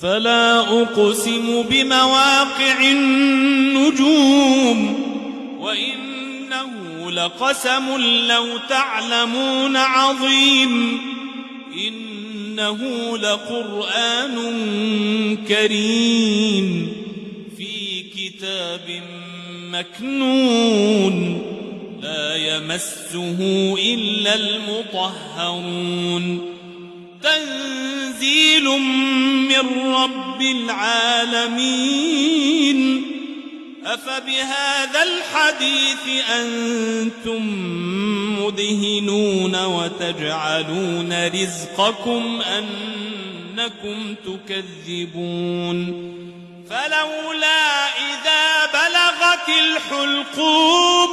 فلا أقسم بمواقع النجوم وإنه لقسم لو تعلمون عظيم إنه لقرآن كريم في كتاب مكنون لا يمسه إلا المطهرون تنزيل من رب العالمين. أفبهذا الحديث أنتم مدهنون وتجعلون رزقكم أنكم تكذبون. فلولا إذا بلغت الحلقوم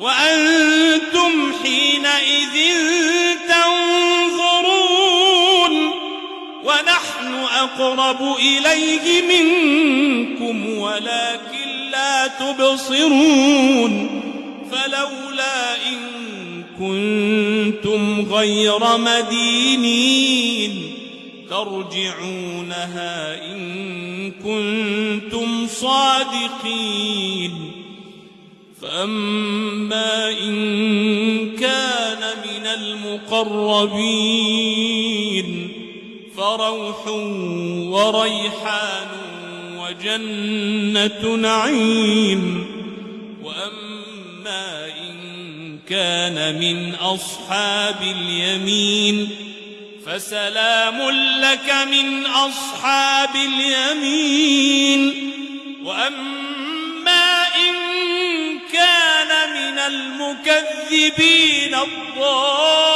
وأنتم حينئذ أقرب إليه منكم ولكن لا تبصرون فلولا إن كنتم غير مدينين ترجعونها إن كنتم صادقين فأما إن كان من المقربين فروح وريحان وجنة نعيم وأما إن كان من أصحاب اليمين فسلام لك من أصحاب اليمين وأما إن كان من المكذبين الضالين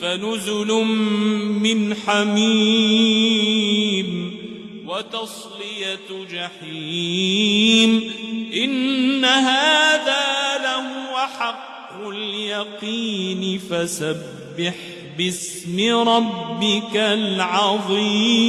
فنزل من حميم وتصلية جحيم إن هذا لهو حق اليقين فسبح باسم ربك العظيم